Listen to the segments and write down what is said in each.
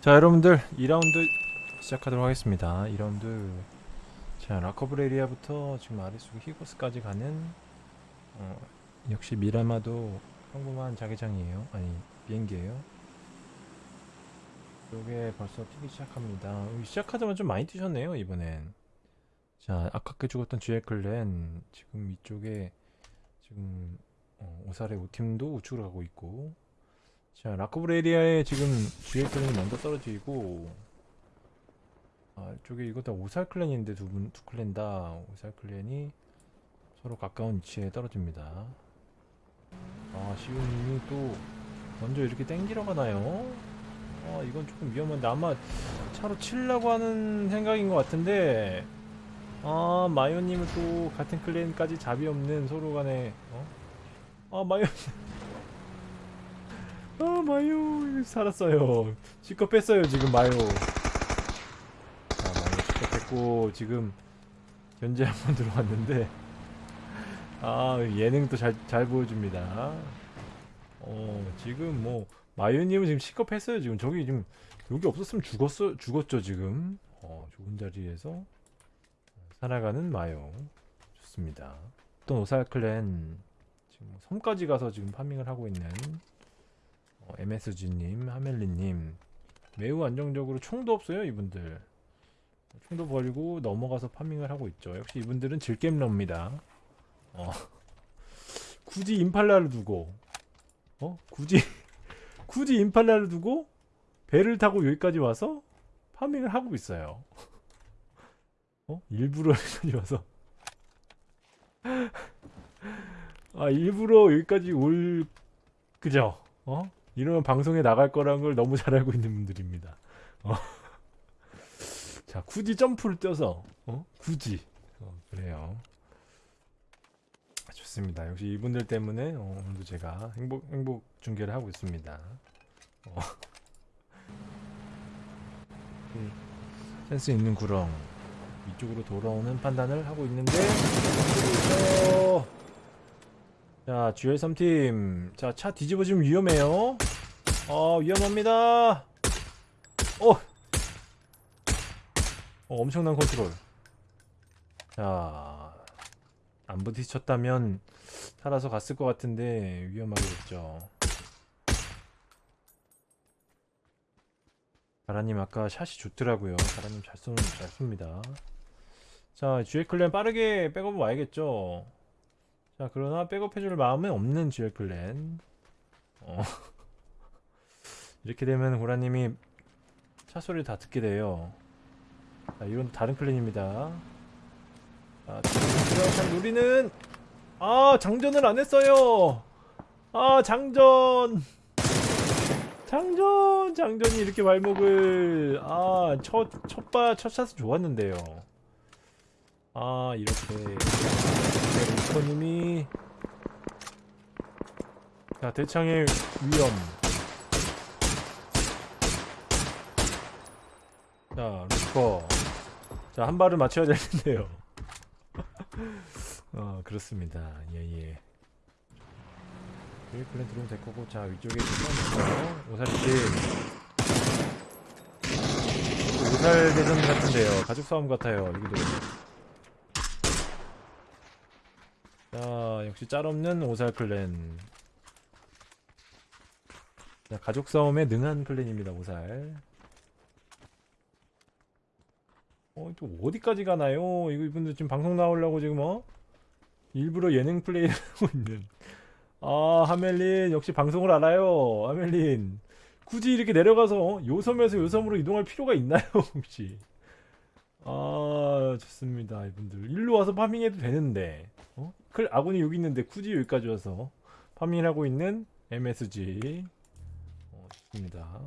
자 여러분들 2라운드 시작하도록 하겠습니다. 2라운드 자 라커브레리아부터 지금 아래쪽 히고스까지 가는 어, 역시 미라마도 평범한 자개장이에요. 아니 비행기예요. 요게 벌써 뛰기 시작합니다. 어, 시작하자마자 좀 많이 뛰셨네요 이번엔. 자 아깝게 죽었던 GX클랜 지금 이쪽에 지금 어, 오사레 5팀도 우측으로 가고 있고 자 라커브레리아에 지금 GX클랜이 먼저 떨어지고 아 이쪽에 이거 다 오살 클랜인데 두 분 두 클랜 다 오살 클랜이 서로 가까운 위치에 떨어집니다 아 시우님이 또 먼저 이렇게 땡기러 가나요? 아 이건 조금 위험한데 아마 차로 치려고 하는 생각인 것 같은데 아 마요님은 또 같은 클랜까지 잡이 없는 서로 간에 어? 아 마요. 아 마요. 살았어요. 실컷 뺐어요 지금 마요. 자 마요 실컷 뺐고 지금 견제 한 번 들어왔는데. 아 예능 또잘잘 보여줍니다. 어 지금 뭐 마요님은 지금 실컷 했어요 지금. 저기 지금 여기 없었으면 죽었어 죽었죠 지금. 어 좋은 자리에서 살아가는 마요. 좋습니다. 또 오살 클랜. 지금 뭐 섬까지 가서 지금 파밍을 하고 있는 어, MSG님, 하멜리님. 매우 안정적으로 총도 없어요 이분들. 총도 버리고 넘어가서 파밍을 하고 있죠. 역시 이분들은 질겜러입니다. 어. 굳이 임팔라를 두고 어? 굳이 굳이 임팔라를 두고 배를 타고 여기까지 와서 파밍을 하고 있어요 어? 일부러 여기까지 와서 아 일부러 여기까지 올 그죠? 어? 이러면 방송에 나갈 거란 걸 너무 잘 알고 있는 분들입니다. 어. 자, 굳이 점프를 뛰어서 어? 굳이 어, 그래요. 아, 좋습니다. 역시 이분들 때문에 어, 오늘도 제가 행복 행복 중계를 하고 있습니다. 어. 음, 센스 있는 구렁 이쪽으로 돌아오는 판단을 하고 있는데 어, 자, GL3팀. 자, 차 뒤집어지면 위험해요. 어, 위험합니다. 어! 어, 엄청난 컨트롤. 자, 안 부딪혔다면 살아서 갔을 것 같은데 위험하게 됐죠. 가라님 아까 샷이 좋더라고요. 가라님 잘 쏘는 잘 쏩니다. 자, GL클랜 빠르게 백업 와야겠죠. 자 그러나 백업해줄 마음은 없는 GL 클랜. 어. 이렇게 되면 고라님이 차 소리를 다 듣게 돼요. 자 이건 다른 클랜입니다. 자 자, 우리는 아 장전을 안 했어요. 아 장전. 장전 장전이 이렇게 발목을 아첫 첫바 첫 샷은 좋았는데요 아 이렇게. 루커님이. 자 대창의 위험. 자 루커 자한 발을 맞춰야 될 텐데요. 어 그렇습니다. 예예. 여기 플랜 들어오면 될 거고 자 위쪽에 오살집 오살 대전 같은데요. 가족 싸움 같아요 여기도 자 역시 짤없는 오살 클랜. 자, 가족 싸움에 능한 클랜입니다 오살. 어, 또 어디까지 가나요? 이거 이분들 지금 방송 나오려고 지금 어? 일부러 예능 플레이를 하고 있는. 아 하멜린 역시 방송을 알아요 하멜린. 굳이 이렇게 내려가서 어? 요 섬에서 요 섬으로 이동할 필요가 있나요 혹시? 아 좋습니다 이분들. 일로 와서 파밍해도 되는데 어? 클 아군이 여기 있는데 굳이 여기까지 와서 파밍을 하고 있는 MSG 어, 좋습니다.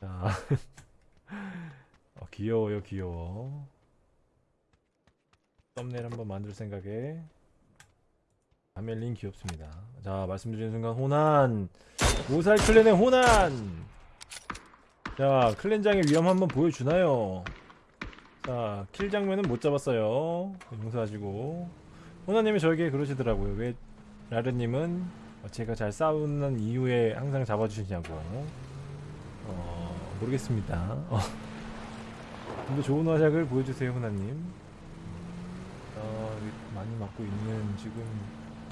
자. 어, 귀여워요 귀여워. 썸네일 한번 만들 생각에. 아멜린 귀엽습니다. 자 말씀드리는 순간 호난 오살 클랜의 호난 자 클랜장의 위험 한번 보여주나요 자, 킬 장면은 못 잡았어요. 용서하시고. 호나님이 저에게 그러시더라고요. 왜 라르님은 제가 잘 싸우는 이유에 항상 잡아주시냐고. 어, 모르겠습니다. 어. 좀더 좋은 화작을 보여주세요, 호나님. 어, 많이 맞고 있는 지금.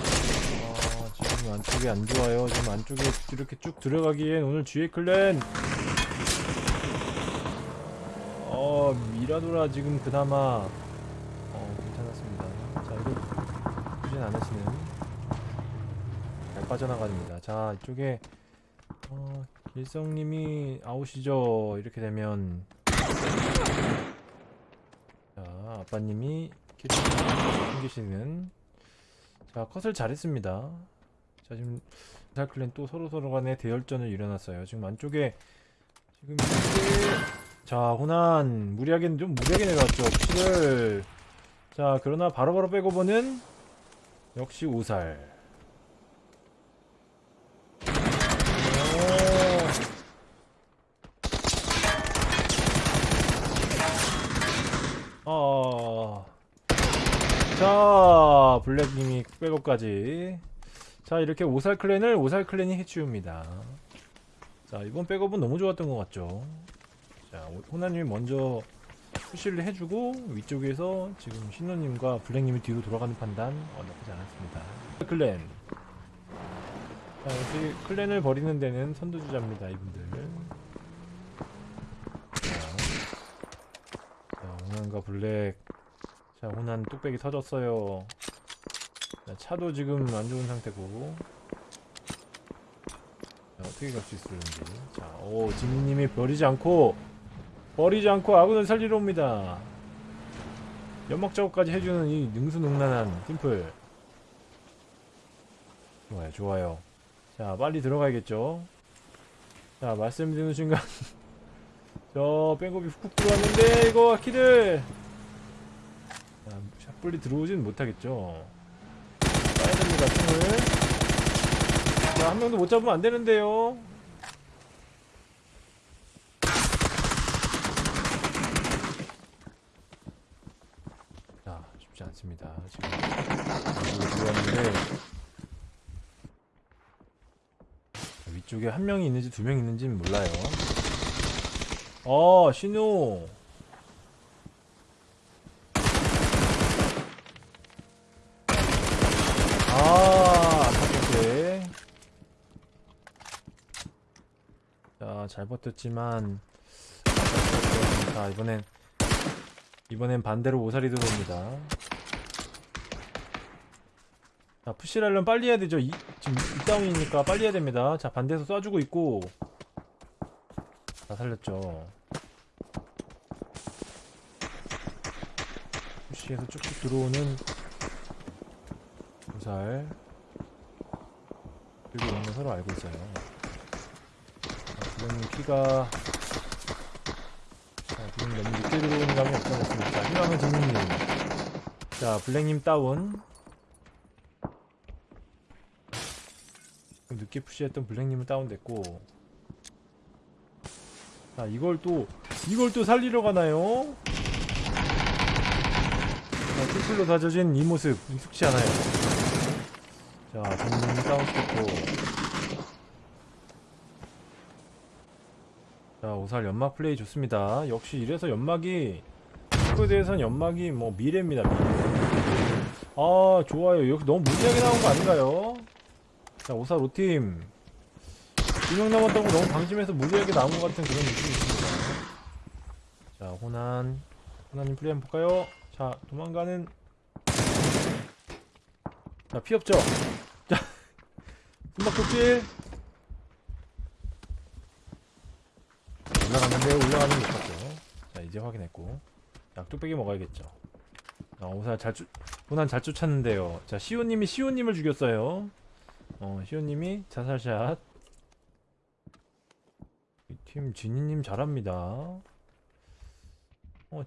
어, 지금 안쪽이 안 좋아요. 지금 안쪽에 이렇게 쭉 들어가기엔 오늘 GA 클랜 어 미라도라 지금 그나마 어 괜찮았습니다. 자 이거 굳이 안 하시는 잘 빠져나가립니다. 자 이쪽에 어 일성님이 아웃이죠? 이렇게 되면. 자 아빠님이 챙기시는. 자 컷을 잘했습니다. 자 지금 살클랜 또 서로서로 간에 대열전을 일어났어요. 지금 안쪽에 지금 자 호난. 무리하게 좀 무리하게 내려왔죠. 푸시를 자 그러나 바로바로 빼고 보는 역시 오살. 오. 어. 자 블랙님이 백업까지. 자 이렇게 오살 클랜을 오살 클랜이 해치웁니다. 자 이번 백업은 너무 좋았던 것 같죠 자, 호- 호나님이 먼저 푸시를 해주고 위쪽에서 지금 신호님과 블랙님이 뒤로 돌아가는 판단 어, 나쁘지 않았습니다. 클랜. 자, 역시 클랜을 버리는 데는 선두주자입니다, 이분들. 자, 자 호난과 블랙. 자, 호난 뚝배기 터졌어요. 자, 차도 지금 안 좋은 상태고. 자, 어떻게 갈 수 있을지. 자, 오, 지민님이 버리지 않고 버리지 않고 아군을 살리러 옵니다. 연막 작업까지 해주는 이 능수능란한 팀플. 좋아요, 좋아요. 자, 빨리 들어가야겠죠. 자, 말씀드리는 순간. 저, 백업이 훅 들어왔는데, 이거, 키들! 자, 샷불리 들어오진 못하겠죠. 빠야 됩니다, 총을. 자, 한 명도 못 잡으면 안 되는데요. 자, 쉽지 않습니다. 지금 이쪽으로 들어왔는데 위쪽에 한 명이 있는지 두 명 있는지는 몰라요. 어, 신호. 아, 아깝게. 자, 잘 버텼지만 자, 이번엔 이번엔 반대로 오사리 들어옵니다. 자, 푸시랄런 빨리 해야 되죠. 이, 지금 이 다운이니까 빨리 해야 됩니다. 자, 반대에서 쏴주고 있고. 다 살렸죠. 푸시에서 쭉쭉 들어오는 오살. 그리고 거 서로 알고 있어요. 자, 지금 키가 자, 지금 너무 늦게 들어오는 감이 없어졌습니다. 자, 희망은 정민님. 자, 블랙님 다운. 늦게 푸시했던 블랙님은 다운됐고. 자, 이걸 또, 이걸 또 살리러 가나요? 자, 팀플로 다져진 이 모습, 익숙치 않아요. 자, 정민님 다운시켰고. 자 오살 연막 플레이 좋습니다 역시 이래서 연막이 스코에 대해서는 연막이 뭐 미래입니다 미래 아 좋아요 여기 너무 무리하게 나온 거 아닌가요? 자 오살 5팀 2명 남았다고 너무 방심해서 무리하게 나온 것 같은 그런 느낌이 있습니다 자 호난 호난님 플레이 한번 볼까요? 자 도망가는 자 피 없죠? 자 숨막 독질 올라갔는데 올라가는 못 봤죠. 자 이제 확인했고 약 뚝배기 먹어야겠죠. 아 오살 잘 쫓, 호난 잘 쫓았는데요. 자 시오님이 시오님을 죽였어요. 어 시오님이 자살샷. 이팀 지니님 잘합니다. 어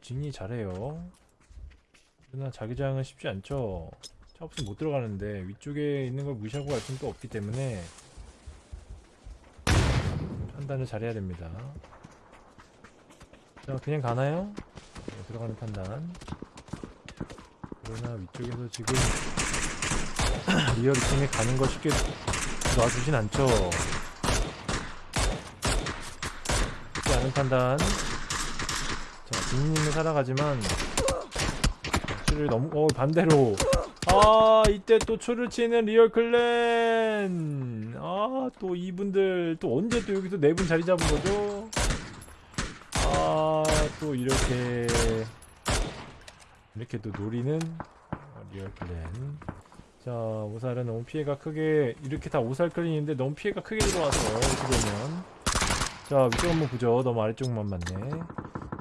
지니 잘해요. 그러나 자기장은 쉽지 않죠. 차 없으면 못 들어가는데 위쪽에 있는 걸 무시하고 갈 수는 또 없기 때문에 판단을 잘해야 됩니다. 자 그냥 가나요? 네, 들어가는 판단 그러나 위쪽에서 지금 리얼 팀에 가는 거 쉽게 놔주진 않죠. 쉽지 않은 판단. 자 진님은 살아가지만 추를 너무 어 반대로. 아 이때 또 추를 치는 리얼 clan. 아 또 이분들 또 언제 또 여기서 네 분 자리 잡은 거죠? 아 또 이렇게 이렇게 또 노리는 어, 리얼 클랜 자 오살은 너무 피해가 크게 이렇게 다 오살 클랜인데 너무 피해가 크게 들어와서 되면 자 위쪽 한번 보죠. 너무 아래쪽만 맞네.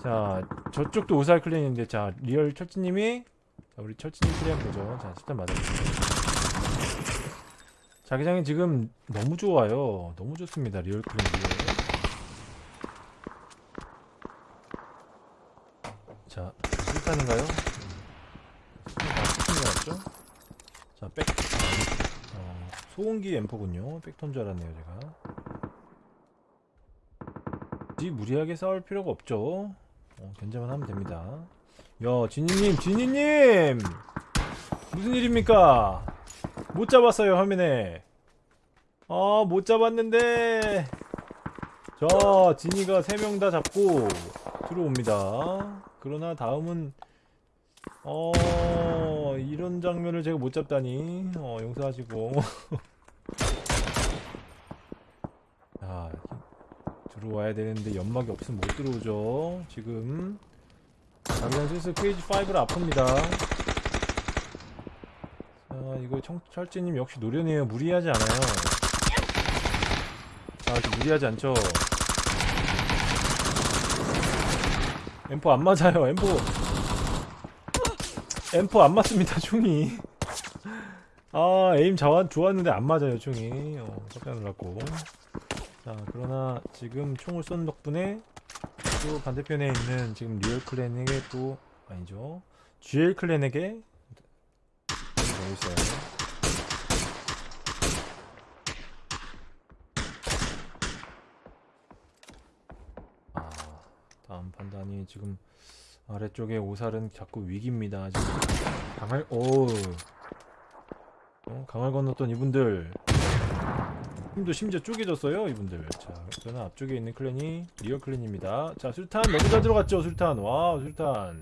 자 저쪽도 오살 클랜인데 자 리얼 철지님이 자 우리 철지님 클랜 보죠. 자 일단 맞아주세요. 자기장이 지금 너무 좋아요. 너무 좋습니다 리얼 클랜 리얼 자 실탄인가요? 아, 실탄인 죠 자, 백. 어, 소음기 앰프군요. 백톤 줄 알았네요, 제가. 굳이 무리하게 싸울 필요가 없죠. 어, 견제만 하면 됩니다. 야, 지니님, 지니님! 무슨 일입니까? 못 잡았어요, 화면에. 아, 못 잡았는데. 자, 지니가 3명 다 잡고 들어옵니다. 그러나 다음은 어 이런 장면을 제가 못 잡다니. 어 용서하시고. 아 들어와야 되는데 연막이 없으면 못 들어오죠. 지금. 당장 슬슬 페이지 5를 아픕니다. 자 이거 청, 철지님 역시 노련해요. 무리하지 않아요. 자 이렇게 무리하지 않죠. 엠포 안 맞아요. 엠포 엠포 안 맞습니다 총이. 아 aim 자완 좋았는데 안 맞아요 총이. 어, 깜짝 놀랐고. 자 그러나 지금 총을 쏜 덕분에 또 반대편에 있는 지금 리얼 clan에게 또 아니죠. GL clan에게 여기 있어요. 아 다음 판단이 지금 아래쪽에 오살은 자꾸 위기입니다. 강할 오 어, 강을 건넜던 이분들 힘도 심지어 쪼개졌어요 이분들. 자 저는 앞쪽에 있는 clan이 리얼 clan입니다. 자 수류탄 너무 잘 들어갔죠 수류탄. 와 수류탄.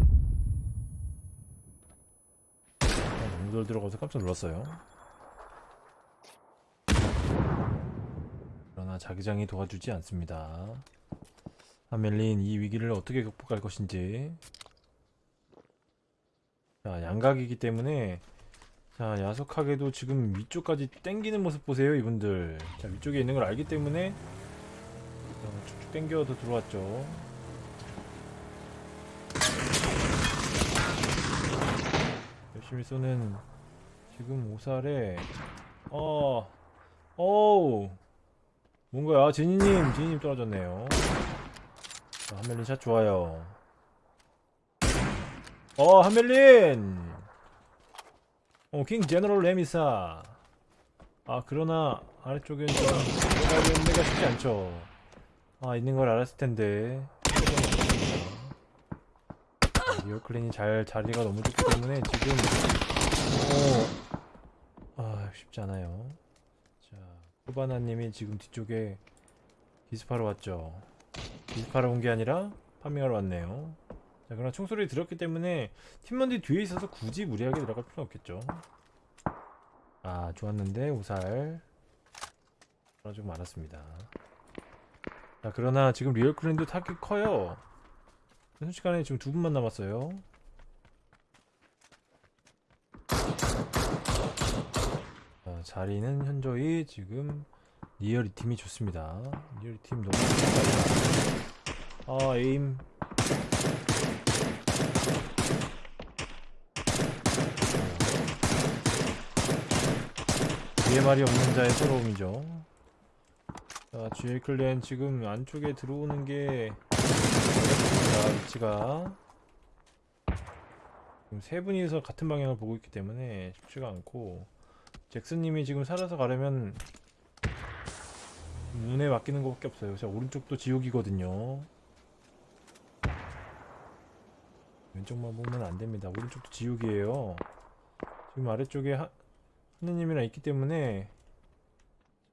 아, 너무 잘 들어가서 깜짝 놀랐어요. 그러나 자기장이 도와주지 않습니다. 하멜린 이 위기를 어떻게 극복할 것인지. 자 양각이기 때문에 자 야속하게도 지금 위쪽까지 땡기는 모습 보세요 이분들. 자 위쪽에 있는 걸 알기 때문에 자, 쭉쭉 땡겨도 들어왔죠. 열심히 쏘는 지금 오살에 어 어우. 뭔가요? 지니님 지니님 떨어졌네요 자, 하멜린 샷 좋아요. 어, 하멜린! 어, 킹 제너럴 레미사. 아, 그러나, 아래쪽엔 좀, 데가 쉽지 않죠. 아, 있는 걸 알았을 텐데. 아, 리얼 clan이 잘, 자리가 너무 좋기 때문에 지금, 어, 아, 쉽지 않아요. 자, 쿠바나님이 지금 뒤쪽에 기습하러 왔죠. 기습하러 온 게 아니라 farming하러 왔네요. 자 그러나 총소리 들었기 때문에 팀원들이 뒤에 있어서 굳이 무리하게 들어갈 필요는 없겠죠. 아 좋았는데 오살. 떨어지고 말았습니다. 자 그러나 지금 리얼 clan도 타격이 커요. 순식간에 지금 두 분만 남았어요. 자, 자리는 현저히 지금 리얼 이 팀이 좋습니다. 리얼 팀 너무 좋다. 아 aim. 뒤에 말이 없는 자의 서러움이죠. 자, GL 클랜 지금 안쪽에 들어오는 게 어렵습니다. 위치가 지금 세 분이서 같은 방향을 보고 있기 때문에 쉽지가 않고 잭슨님이 지금 살아서 가려면 문에 맡기는 것밖에 없어요. 자 오른쪽도 지옥이거든요. 왼쪽만 보면 안 됩니다. 오른쪽도 지옥이에요. 지금 아래쪽에 하, 하느님이랑 있기 때문에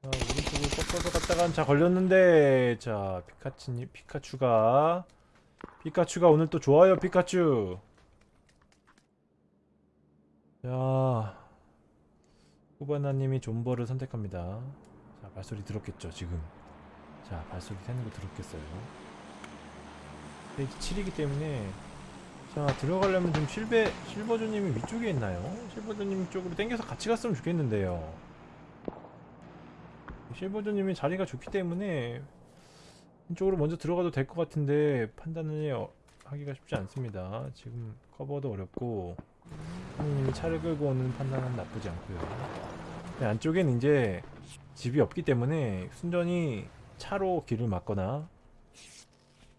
자 오른쪽으로 꺾어서 갔다간 자 걸렸는데 자 피카츄님 피카츄가 피카츄가 오늘 또 좋아요 피카츄 자 후바나님이 존버를 선택합니다 자 발소리 들었겠죠 지금 자 발소리 새는 거 들었겠어요 페이지 7이기 때문에 자 들어가려면 좀 실베 실버조님이 위쪽에 있나요? 실버조님 쪽으로 당겨서 같이 갔으면 좋겠는데요. 실버조님이 자리가 좋기 때문에 이쪽으로 먼저 들어가도 될 것 같은데 판단을 어- 하기가 쉽지 않습니다. 지금 커버도 어렵고 님이 차를 끌고 오는 판단은 나쁘지 않고요. 네, 안쪽엔 이제 집이 없기 때문에 순전히 차로 길을 막거나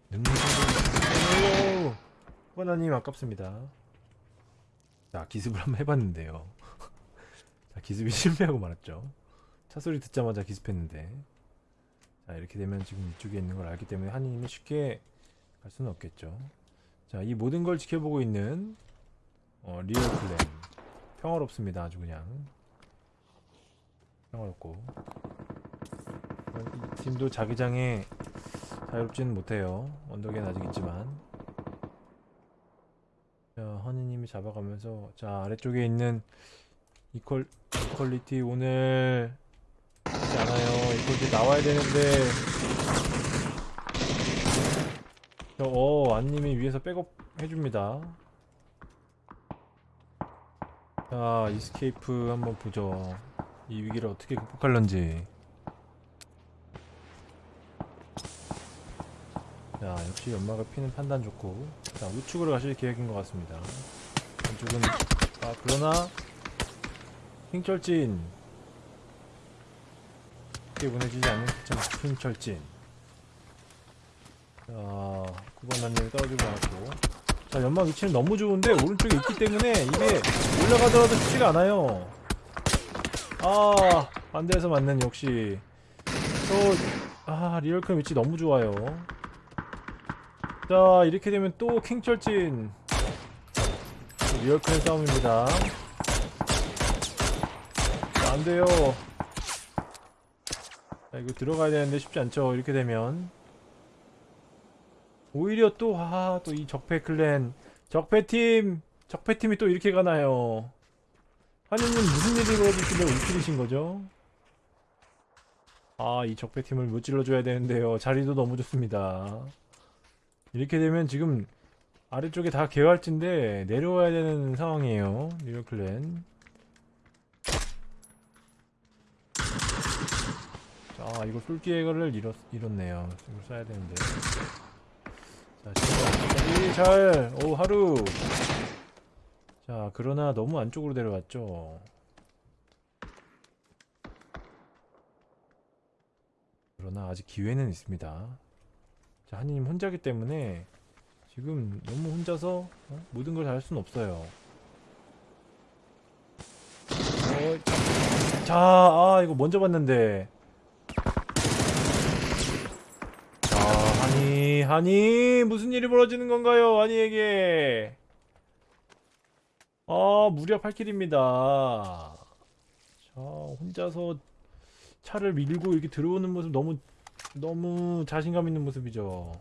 능선 쿠바나님 아깝습니다. 자 기습을 한번 해봤는데요. 자 기습이 실패하고 말았죠. 차 소리 듣자마자 기습했는데 자 이렇게 되면 지금 이쪽에 있는 걸 알기 때문에 한이님이 쉽게 갈 수는 없겠죠. 자 이 모든 걸 지켜보고 있는 어, 리얼 clan 평화롭습니다. 아주 그냥 평화롭고 어, 이 팀도 자기장에 자유롭지는 못해요. 언덕에는 아직 있지만 자, 허니님이 잡아가면서 자 아래쪽에 있는 이퀄 이퀄리티 오늘 않아요. 이퀄리티 나와야 되는데 저, 어 안님이 위에서 백업 해줍니다. 자 이스케이프 한번 보죠. 이 위기를 어떻게 극복할런지. 자 역시 연막을 피는 판단 좋고. 자 우측으로 가실 계획인 것 같습니다. 왼쪽은 아 그러나 킹철진. 쉽게 보내지지 않는 킹철진. 자 9번 난님이 떨어지고 나왔고. 자 연막 위치는 너무 좋은데 오른쪽에 있기 때문에 이게 올라가더라도 쉽지가 않아요. 아 반대에서 맞는 역시. 저아 리얼큰 위치 너무 좋아요 자 이렇게 되면 또 킹철진. 리얼큰 싸움입니다. 자, 안돼요. 자 이거 들어가야 되는데 쉽지 않죠. 이렇게 되면. 오히려 또 아 또 이 적폐 클랜. 적폐팀! 적폐팀이 또 이렇게 가나요? 하느님 무슨 일이 벌어질길래 울킬이신 거죠? 아 이 적폐팀을 못 찔러줘야 되는데요. 자리도 너무 좋습니다 이렇게 되면 지금 아래쪽에 다 개활지인데 내려와야 되는 상황이에요 뉴욕클랜. 자 이거 쏠 기회를 잃었, 잃었네요. 이걸 쏴야 되는데. 자 진짜 잘오 하루. 자 그러나 너무 안쪽으로 내려왔죠. 그러나 아직 기회는 있습니다 자, 한이님 혼자기 때문에 지금 너무 혼자서 어? 모든 걸다할 수는 없어요. 어, 자, 아 이거 먼저 봤는데. 자, 한이, 한이 무슨 일이 벌어지는 건가요, 한이에게? 아, 무려 8킬입니다. 자, 혼자서 차를 밀고 이렇게 들어오는 모습 너무 너무 자신감 있는 모습이죠.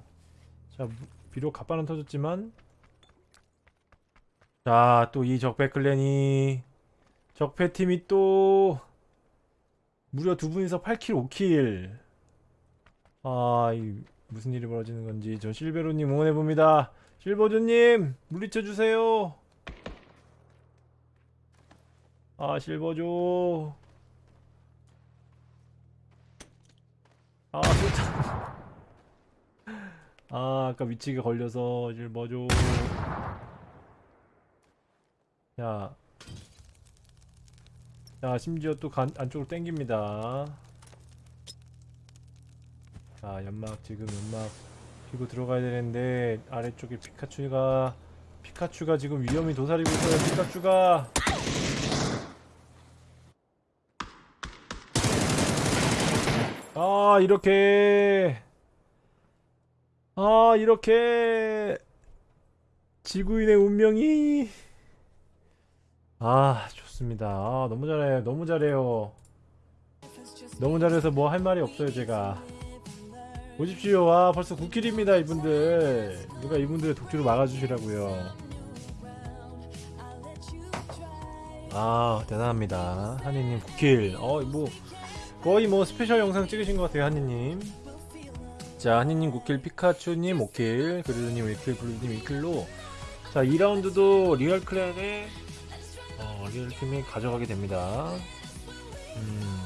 자, 무- 비록 갑바는 터졌지만 자, 또 이 적폐 클랜이 적폐 팀이 또 무려 두 분이서 8킬, 5킬. 아, 이 무슨 일이 벌어지는 건지 저 실베로님 응원해 봅니다. 실버조님 물리쳐 주세요. 아, 실버조. 아, 진짜. 아, 아까 위치가 걸려서 이제 뭐죠? 야. 자, 심지어 또 간, 안쪽으로 땡깁니다. 자, 연막 지금 연막 피고 들어가야 되는데 아래쪽에 피카츄가 피카츄가 지금 위험이 도사리고 있어요. 피카츄가 아 이렇게. 아 이렇게. 지구인의 운명이. 아 좋습니다. 아 너무 잘해요 너무 잘해요. 너무 잘해서 뭐 할 말이 없어요 제가. 보십시오. 아 벌써 9 kill입니다 이분들. 누가 이분들의 독주를 막아주시라고요. 아 대단합니다. 한이님 9 kill 어뭐 거의 뭐 special 영상 찍으신 것 같아요 한이님. 자 한이님 9 kill 피카츄님 5 kill 그리드님 1 kill 블루님 2 kill로. 자 2라운드도 리얼 clan의 어, 리얼 팀이 가져가게 됩니다. 음